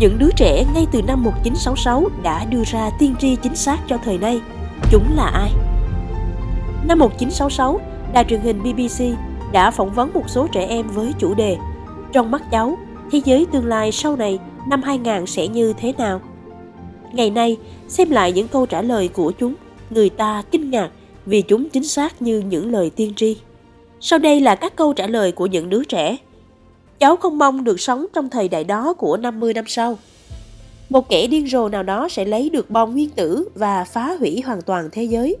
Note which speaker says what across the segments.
Speaker 1: Những đứa trẻ ngay từ năm 1966 đã đưa ra tiên tri chính xác cho thời nay. Chúng là ai? Năm 1966, đài truyền hình BBC đã phỏng vấn một số trẻ em với chủ đề Trong mắt cháu, thế giới tương lai sau này năm 2000 sẽ như thế nào? Ngày nay, xem lại những câu trả lời của chúng, người ta kinh ngạc vì chúng chính xác như những lời tiên tri. Sau đây là các câu trả lời của những đứa trẻ. Cháu không mong được sống trong thời đại đó của 50 năm sau. Một kẻ điên rồ nào đó sẽ lấy được bom nguyên tử và phá hủy hoàn toàn thế giới.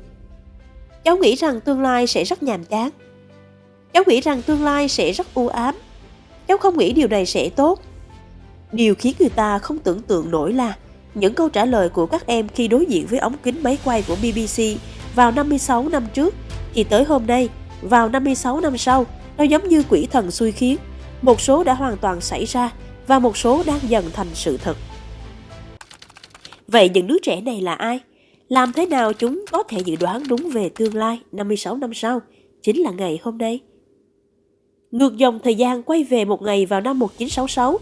Speaker 1: Cháu nghĩ rằng tương lai sẽ rất nhàm chán. Cháu nghĩ rằng tương lai sẽ rất u ám. Cháu không nghĩ điều này sẽ tốt. Điều khiến người ta không tưởng tượng nổi là những câu trả lời của các em khi đối diện với ống kính máy quay của BBC vào 56 năm trước thì tới hôm nay, vào 56 năm sau, nó giống như quỷ thần xui khiến. Một số đã hoàn toàn xảy ra và một số đang dần thành sự thật. Vậy những đứa trẻ này là ai? Làm thế nào chúng có thể dự đoán đúng về tương lai 56 năm sau, chính là ngày hôm nay? Ngược dòng thời gian quay về một ngày vào năm 1966,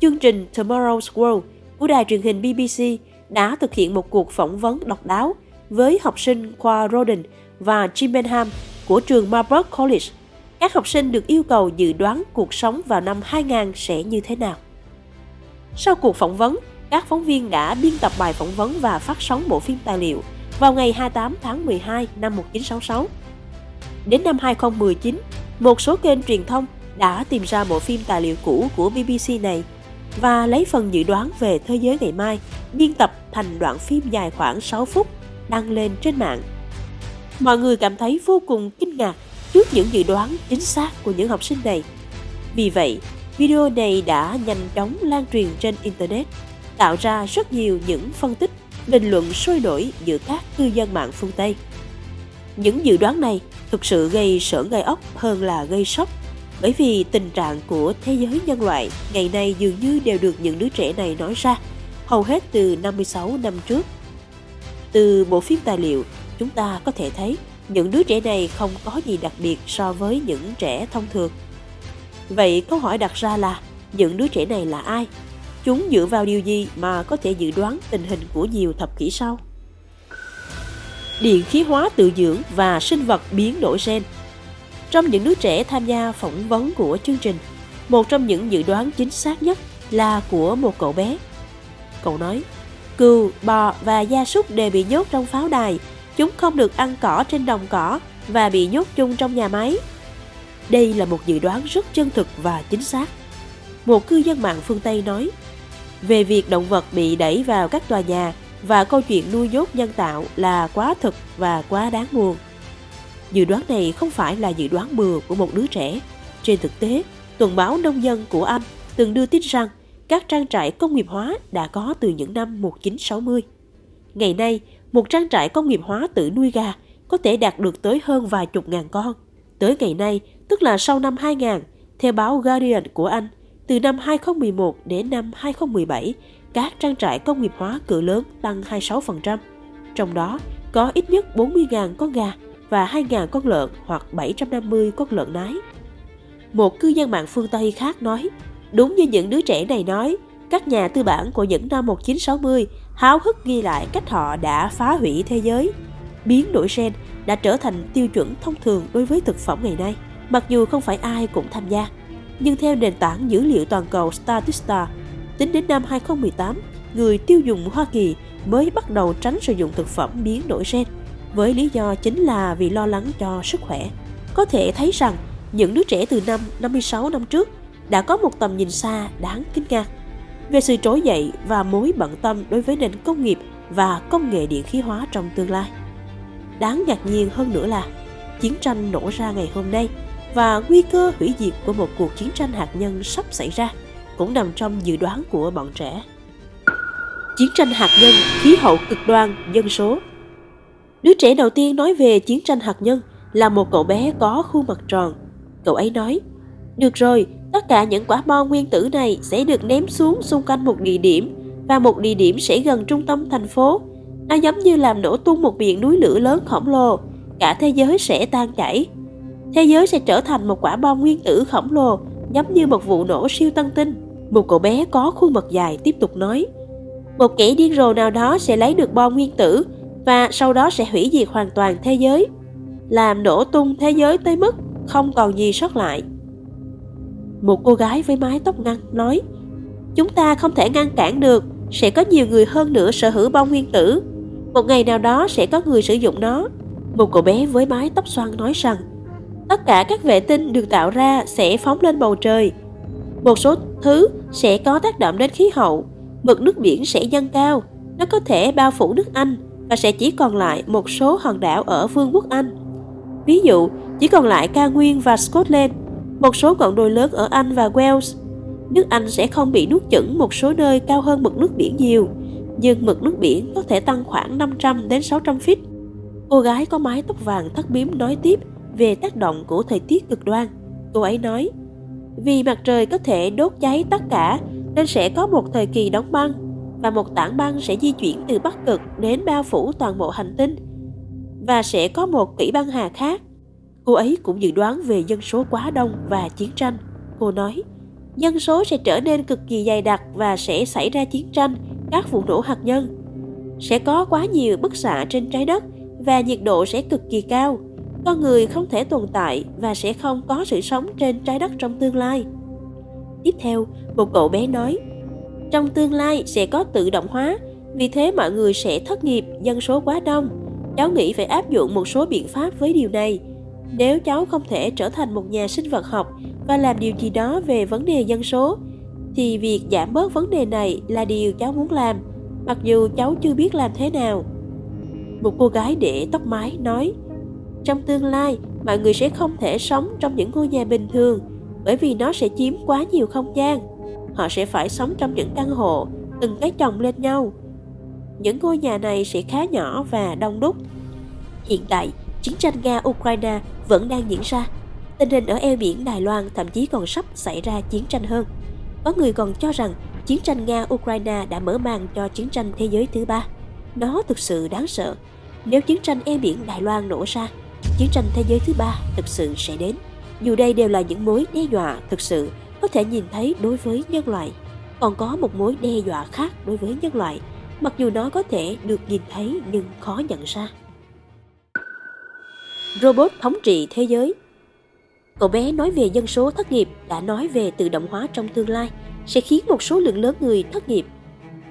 Speaker 1: chương trình Tomorrow's World của đài truyền hình BBC đã thực hiện một cuộc phỏng vấn độc đáo với học sinh khoa Roden và Chimbenham của trường Marburg College. Các học sinh được yêu cầu dự đoán cuộc sống vào năm 2000 sẽ như thế nào. Sau cuộc phỏng vấn, các phóng viên đã biên tập bài phỏng vấn và phát sóng bộ phim tài liệu vào ngày 28 tháng 12 năm 1966. Đến năm 2019, một số kênh truyền thông đã tìm ra bộ phim tài liệu cũ của BBC này và lấy phần dự đoán về thế giới ngày mai biên tập thành đoạn phim dài khoảng 6 phút đăng lên trên mạng. Mọi người cảm thấy vô cùng kinh ngạc trước những dự đoán chính xác của những học sinh này. Vì vậy, video này đã nhanh chóng lan truyền trên Internet, tạo ra rất nhiều những phân tích, bình luận sôi nổi giữa các cư dân mạng phương Tây. Những dự đoán này thực sự gây sợ gai ốc hơn là gây sốc bởi vì tình trạng của thế giới nhân loại ngày nay dường như đều được những đứa trẻ này nói ra, hầu hết từ 56 năm trước. Từ bộ phim tài liệu, chúng ta có thể thấy những đứa trẻ này không có gì đặc biệt so với những trẻ thông thường. Vậy câu hỏi đặt ra là những đứa trẻ này là ai? Chúng dựa vào điều gì mà có thể dự đoán tình hình của nhiều thập kỷ sau? Điện khí hóa tự dưỡng và sinh vật biến đổi gen trong những đứa trẻ tham gia phỏng vấn của chương trình, một trong những dự đoán chính xác nhất là của một cậu bé. Cậu nói, cừu, bò và gia súc đều bị nhốt trong pháo đài. Chúng không được ăn cỏ trên đồng cỏ và bị nhốt chung trong nhà máy. Đây là một dự đoán rất chân thực và chính xác. Một cư dân mạng phương Tây nói, về việc động vật bị đẩy vào các tòa nhà và câu chuyện nuôi nhốt nhân tạo là quá thực và quá đáng buồn. Dự đoán này không phải là dự đoán bừa của một đứa trẻ. Trên thực tế, tuần báo nông dân của Anh từng đưa tin rằng các trang trại công nghiệp hóa đã có từ những năm 1960. Ngày nay, một trang trại công nghiệp hóa tự nuôi gà có thể đạt được tới hơn vài chục ngàn con. Tới ngày nay, tức là sau năm 2000, theo báo Guardian của Anh, từ năm 2011 đến năm 2017, các trang trại công nghiệp hóa cỡ lớn tăng 26%. Trong đó, có ít nhất 40.000 con gà và 2.000 con lợn hoặc 750 con lợn nái. Một cư dân mạng phương Tây khác nói, đúng như những đứa trẻ này nói, các nhà tư bản của những năm 1960 háo hức ghi lại cách họ đã phá hủy thế giới. Biến đổi gen đã trở thành tiêu chuẩn thông thường đối với thực phẩm ngày nay, mặc dù không phải ai cũng tham gia. Nhưng theo nền tảng dữ liệu toàn cầu Statista, tính đến năm 2018, người tiêu dùng Hoa Kỳ mới bắt đầu tránh sử dụng thực phẩm biến đổi gen với lý do chính là vì lo lắng cho sức khỏe. Có thể thấy rằng những đứa trẻ từ năm 56 năm trước đã có một tầm nhìn xa đáng kinh ngạc về sự trỗi dậy và mối bận tâm đối với nền công nghiệp và công nghệ điện khí hóa trong tương lai. Đáng ngạc nhiên hơn nữa là chiến tranh nổ ra ngày hôm nay và nguy cơ hủy diệt của một cuộc chiến tranh hạt nhân sắp xảy ra cũng nằm trong dự đoán của bọn trẻ. Chiến tranh hạt nhân, khí hậu cực đoan, dân số Đứa trẻ đầu tiên nói về chiến tranh hạt nhân là một cậu bé có khuôn mặt tròn. Cậu ấy nói, được rồi, tất cả những quả bom nguyên tử này sẽ được ném xuống xung quanh một địa điểm và một địa điểm sẽ gần trung tâm thành phố. Nó giống như làm nổ tung một miệng núi lửa lớn khổng lồ, cả thế giới sẽ tan chảy. Thế giới sẽ trở thành một quả bom nguyên tử khổng lồ, giống như một vụ nổ siêu tân tinh. Một cậu bé có khuôn mặt dài tiếp tục nói Một kẻ điên rồ nào đó sẽ lấy được bom nguyên tử Và sau đó sẽ hủy diệt hoàn toàn thế giới Làm nổ tung thế giới tới mức không còn gì sót lại một cô gái với mái tóc ngắn nói Chúng ta không thể ngăn cản được Sẽ có nhiều người hơn nữa sở hữu bom nguyên tử. Một ngày nào đó sẽ có người sử dụng nó. Một cậu bé với mái tóc xoăn nói rằng Tất cả các vệ tinh được tạo ra sẽ phóng lên bầu trời. Một số thứ sẽ có tác động đến khí hậu, mực nước biển sẽ dâng cao, nó có thể bao phủ nước Anh và sẽ chỉ còn lại một số hòn đảo ở Vương quốc Anh. Ví dụ, chỉ còn lại cao nguyên và Scotland, một số ngọn đồi lớn ở Anh và Wales. Nước Anh sẽ không bị nuốt chửng một số nơi cao hơn mực nước biển nhiều, nhưng mực nước biển có thể tăng khoảng 500 đến 600 feet. Cô gái có mái tóc vàng thắt bím nói tiếp về tác động của thời tiết cực đoan. Cô ấy nói, vì mặt trời có thể đốt cháy tất cả nên sẽ có một thời kỳ đóng băng và một tảng băng sẽ di chuyển từ Bắc Cực đến bao phủ toàn bộ hành tinh và sẽ có một kỷ băng hà khác. Cô ấy cũng dự đoán về dân số quá đông và chiến tranh. Cô nói, dân số sẽ trở nên cực kỳ dày đặc và sẽ xảy ra chiến tranh, các vụ nổ hạt nhân. Sẽ có quá nhiều bức xạ trên trái đất và nhiệt độ sẽ cực kỳ cao con người không thể tồn tại và sẽ không có sự sống trên trái đất trong tương lai. Tiếp theo, một cậu bé nói, trong tương lai sẽ có tự động hóa, vì thế mọi người sẽ thất nghiệp, dân số quá đông. Cháu nghĩ phải áp dụng một số biện pháp với điều này. Nếu cháu không thể trở thành một nhà sinh vật học và làm điều gì đó về vấn đề dân số, thì việc giảm bớt vấn đề này là điều cháu muốn làm, mặc dù cháu chưa biết làm thế nào. Một cô gái để tóc mái nói, trong tương lai, mọi người sẽ không thể sống trong những ngôi nhà bình thường bởi vì nó sẽ chiếm quá nhiều không gian. Họ sẽ phải sống trong những căn hộ, từng cái chồng lên nhau. Những ngôi nhà này sẽ khá nhỏ và đông đúc. Hiện tại, chiến tranh Nga-Ukraine vẫn đang diễn ra. Tình hình ở eo biển Đài Loan thậm chí còn sắp xảy ra chiến tranh hơn. Có người còn cho rằng chiến tranh Nga-Ukraine đã mở màn cho chiến tranh thế giới thứ ba. Nó thực sự đáng sợ. Nếu chiến tranh eo biển Đài Loan nổ ra, chiến tranh thế giới thứ ba thực sự sẽ đến. Dù đây đều là những mối đe dọa thực sự có thể nhìn thấy đối với nhân loại, còn có một mối đe dọa khác đối với nhân loại, mặc dù nó có thể được nhìn thấy nhưng khó nhận ra. Robot thống trị thế giới Cậu bé nói về dân số thất nghiệp đã nói về tự động hóa trong tương lai sẽ khiến một số lượng lớn người thất nghiệp.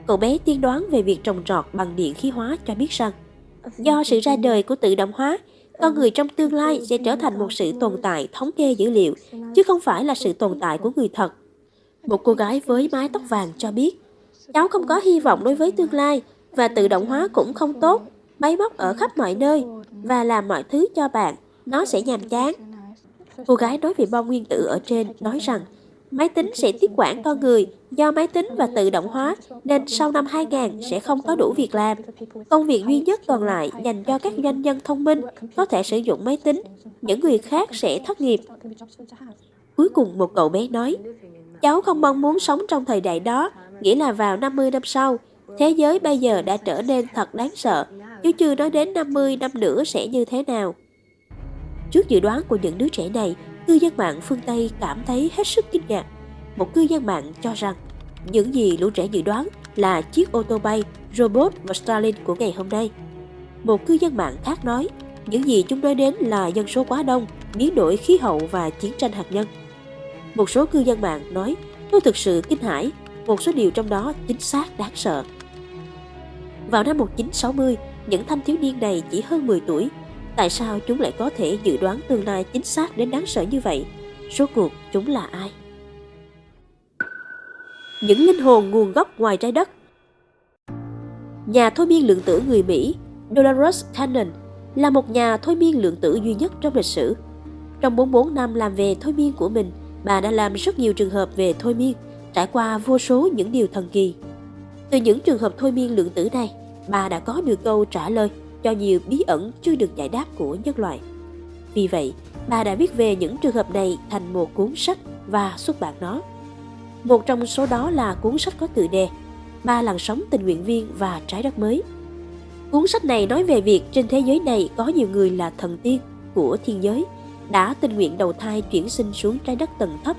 Speaker 1: Cậu bé tiên đoán về việc trồng trọt bằng điện khí hóa cho biết rằng do sự ra đời của tự động hóa con người trong tương lai sẽ trở thành một sự tồn tại thống kê dữ liệu, chứ không phải là sự tồn tại của người thật. Một cô gái với mái tóc vàng cho biết, cháu không có hy vọng đối với tương lai và tự động hóa cũng không tốt, máy móc ở khắp mọi nơi và làm mọi thứ cho bạn, nó sẽ nhàm chán. Cô gái nói về bom nguyên tử ở trên nói rằng máy tính sẽ tiếp quản con người do máy tính và tự động hóa nên sau năm 2000 sẽ không có đủ việc làm. Công việc duy nhất còn lại dành cho các doanh nhân thông minh có thể sử dụng máy tính, những người khác sẽ thất nghiệp. Cuối cùng một cậu bé nói, cháu không mong muốn sống trong thời đại đó, nghĩa là vào 50 năm sau, thế giới bây giờ đã trở nên thật đáng sợ, chứ chưa nói đến 50 năm nữa sẽ như thế nào. Trước dự đoán của những đứa trẻ này, cư dân mạng phương Tây cảm thấy hết sức kinh ngạc. Một cư dân mạng cho rằng những gì lũ trẻ dự đoán là chiếc ô tô bay, robot và Starlink của ngày hôm nay. Một cư dân mạng khác nói, những gì chúng nói đến là dân số quá đông, biến đổi khí hậu và chiến tranh hạt nhân. Một số cư dân mạng nói, tôi thực sự kinh hãi, một số điều trong đó chính xác đáng sợ. Vào năm 1960, những thanh thiếu niên này chỉ hơn 10 tuổi Tại sao chúng lại có thể dự đoán tương lai chính xác đến đáng sợ như vậy? Số cuộc chúng là ai? Những linh hồn nguồn gốc ngoài trái đất Nhà thôi miên lượng tử người Mỹ Dolores Cannon là một nhà thôi miên lượng tử duy nhất trong lịch sử. Trong 44 năm làm về thôi miên của mình, bà đã làm rất nhiều trường hợp về thôi miên, trải qua vô số những điều thần kỳ. Từ những trường hợp thôi miên lượng tử này, mà đã có được câu trả lời cho nhiều bí ẩn chưa được giải đáp của nhân loại. Vì vậy, bà đã viết về những trường hợp này thành một cuốn sách và xuất bản nó. Một trong số đó là cuốn sách có tựa đề Ba làn sóng tình nguyện viên và trái đất mới. Cuốn sách này nói về việc trên thế giới này có nhiều người là thần tiên của thiên giới đã tình nguyện đầu thai chuyển sinh xuống trái đất tầng thấp.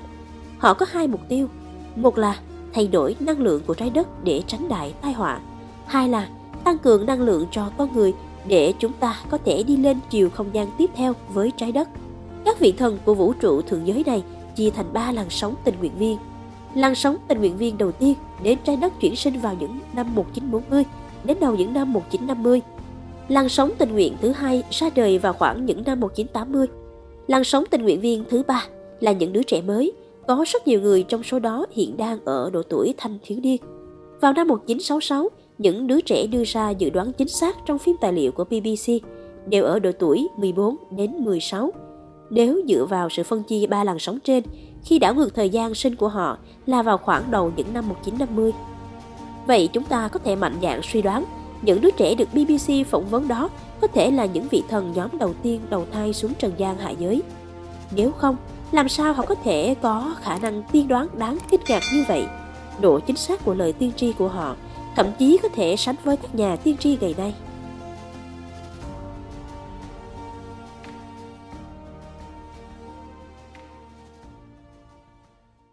Speaker 1: Họ có hai mục tiêu. Một là thay đổi năng lượng của trái đất để tránh đại tai họa. Hai là tăng cường năng lượng cho con người để chúng ta có thể đi lên chiều không gian tiếp theo với trái đất. Các vị thần của vũ trụ thượng giới này chia thành ba làn sóng tình nguyện viên. Làn sóng tình nguyện viên đầu tiên đến trái đất chuyển sinh vào những năm 1940 đến đầu những năm 1950. Làn sóng tình nguyện thứ hai ra đời vào khoảng những năm 1980. Làn sóng tình nguyện viên thứ ba là những đứa trẻ mới, có rất nhiều người trong số đó hiện đang ở độ tuổi thanh thiếu niên. Vào năm 1966, những đứa trẻ đưa ra dự đoán chính xác trong phim tài liệu của BBC đều ở độ tuổi 14 đến 16. Nếu dựa vào sự phân chia ba làn sóng trên, khi đảo ngược thời gian sinh của họ là vào khoảng đầu những năm 1950. Vậy chúng ta có thể mạnh dạn suy đoán những đứa trẻ được BBC phỏng vấn đó có thể là những vị thần nhóm đầu tiên đầu thai xuống trần gian hạ giới. Nếu không, làm sao họ có thể có khả năng tiên đoán đáng kinh ngạc như vậy? Độ chính xác của lời tiên tri của họ thậm chí có thể sánh với các nhà tiên tri ngày nay.